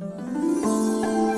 Música